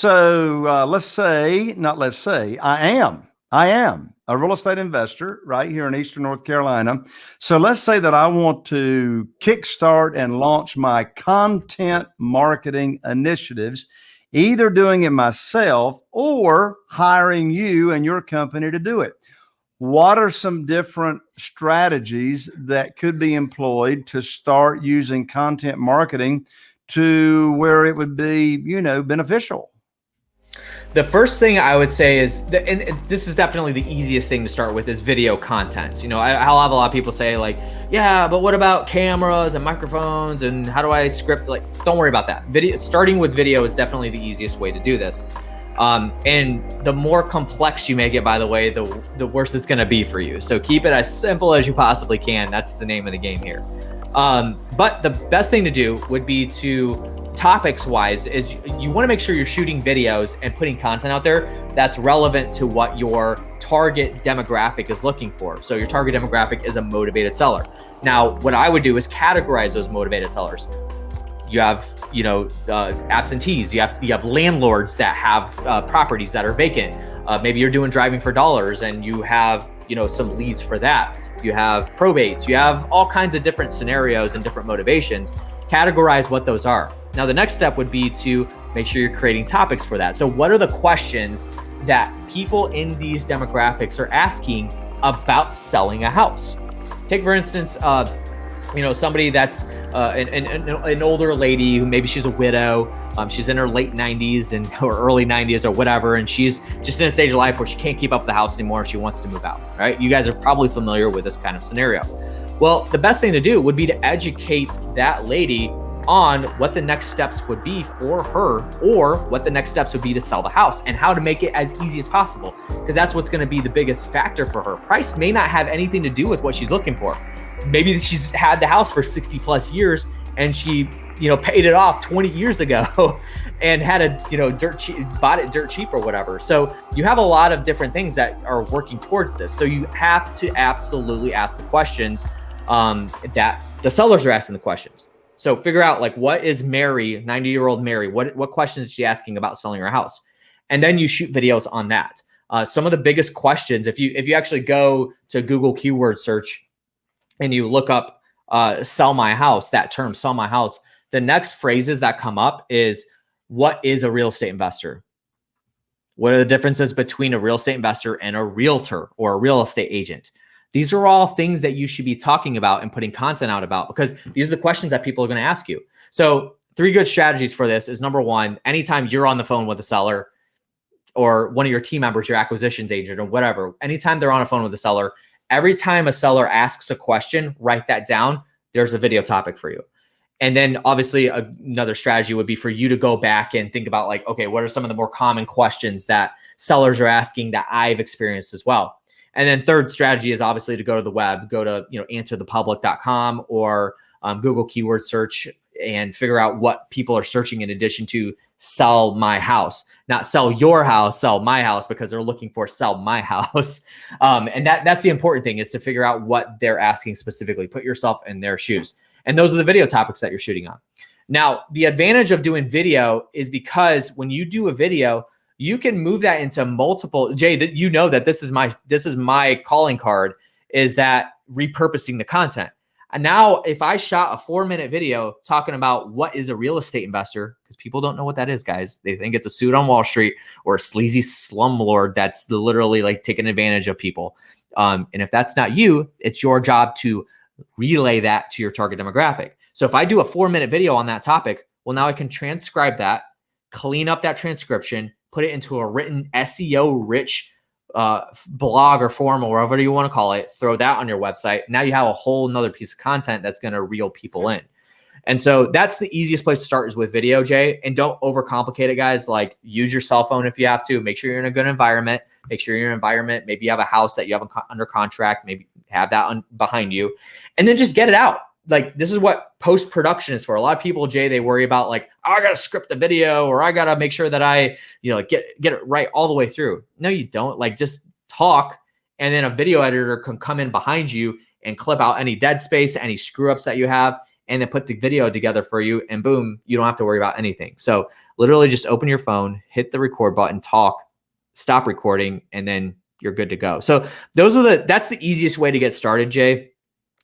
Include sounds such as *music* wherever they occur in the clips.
So uh, let's say, not let's say, I am, I am a real estate investor right here in Eastern North Carolina. So let's say that I want to kickstart and launch my content marketing initiatives, either doing it myself or hiring you and your company to do it. What are some different strategies that could be employed to start using content marketing to where it would be, you know, beneficial? The first thing I would say is, and this is definitely the easiest thing to start with is video content. You know, I'll have a lot of people say like, yeah, but what about cameras and microphones and how do I script? Like, don't worry about that. Video, starting with video is definitely the easiest way to do this. Um, and the more complex you make it, by the way, the, the worse it's going to be for you. So keep it as simple as you possibly can. That's the name of the game here. Um, but the best thing to do would be to topics wise is you want to make sure you're shooting videos and putting content out there that's relevant to what your target demographic is looking for. So your target demographic is a motivated seller. Now, what I would do is categorize those motivated sellers. You have, you know, uh, absentees. You have you have landlords that have uh, properties that are vacant. Uh, maybe you're doing driving for dollars and you have, you know, some leads for that. You have probates. You have all kinds of different scenarios and different motivations. Categorize what those are. Now, the next step would be to make sure you're creating topics for that. So what are the questions that people in these demographics are asking about selling a house? Take, for instance, uh, you know, somebody that's uh, an, an, an, older lady who maybe she's a widow, um, she's in her late 90s and *laughs* or early 90s or whatever, and she's just in a stage of life where she can't keep up the house anymore. She wants to move out, right? You guys are probably familiar with this kind of scenario. Well, the best thing to do would be to educate that lady on what the next steps would be for her or what the next steps would be to sell the house and how to make it as easy as possible because that's what's going to be the biggest factor for her. Price may not have anything to do with what she's looking for. Maybe she's had the house for 60 plus years and she, you know, paid it off 20 years ago *laughs* and had a, you know, dirt cheap, bought it dirt cheap or whatever. So you have a lot of different things that are working towards this. So you have to absolutely ask the questions um, that the sellers are asking the questions. So figure out like what is Mary, 90 year old Mary, what, what questions is she asking about selling her house? And then you shoot videos on that. Uh, some of the biggest questions, if you if you actually go to Google keyword search and you look up uh, sell my house, that term sell my house, the next phrases that come up is what is a real estate investor? What are the differences between a real estate investor and a realtor or a real estate agent? These are all things that you should be talking about and putting content out about because these are the questions that people are going to ask you. So three good strategies for this is number one, anytime you're on the phone with a seller or one of your team members, your acquisitions agent or whatever, anytime they're on a phone with a seller, every time a seller asks a question, write that down. There's a video topic for you. And then obviously another strategy would be for you to go back and think about like, okay, what are some of the more common questions that sellers are asking that I've experienced as well? And then third strategy is obviously to go to the web, go to, you know, answerthepublic.com or um, Google keyword search and figure out what people are searching in addition to sell my house, not sell your house, sell my house because they're looking for sell my *laughs* house. Um, and that that's the important thing is to figure out what they're asking specifically. Put yourself in their shoes. And those are the video topics that you're shooting on. Now, the advantage of doing video is because when you do a video, you can move that into multiple jay that you know that this is my this is my calling card is that repurposing the content. And now if i shot a four minute video talking about what is a real estate investor because people don't know what that is guys. They think it's a suit on wall street or a sleazy slumlord that's literally like taking advantage of people. Um, and if that's not you it's your job to relay that to your target demographic. So if i do a four minute video on that topic well now i can transcribe that clean up that transcription put it into a written SEO rich uh, blog or form or whatever you want to call it, throw that on your website. Now you have a whole nother piece of content that's going to reel people in. And so that's the easiest place to start is with video, Jay. And don't overcomplicate it, guys. Like use your cell phone if you have to. Make sure you're in a good environment. Make sure an environment. Maybe you have a house that you have under contract. Maybe have that on, behind you, and then just get it out like this is what post production is for. A lot of people, Jay, they worry about like, oh, I gotta script the video or I gotta make sure that I, you know, get get it right all the way through. No, you don't. Like just talk, and then a video editor can come in behind you and clip out any dead space, any screw ups that you have, and then put the video together for you and boom, you don't have to worry about anything. So literally just open your phone, hit the record button, talk, stop recording, and then you're good to go. So those are the that's the easiest way to get started, Jay.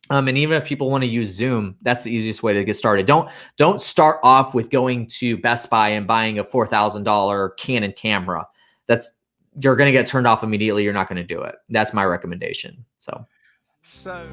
Um, and even if people want to use Zoom, that's the easiest way to get started. Don't don't start off with going to Best Buy and buying a four thousand dollar Canon camera. That's you're going to get turned off immediately. You're not going to do it. That's my recommendation. So. So.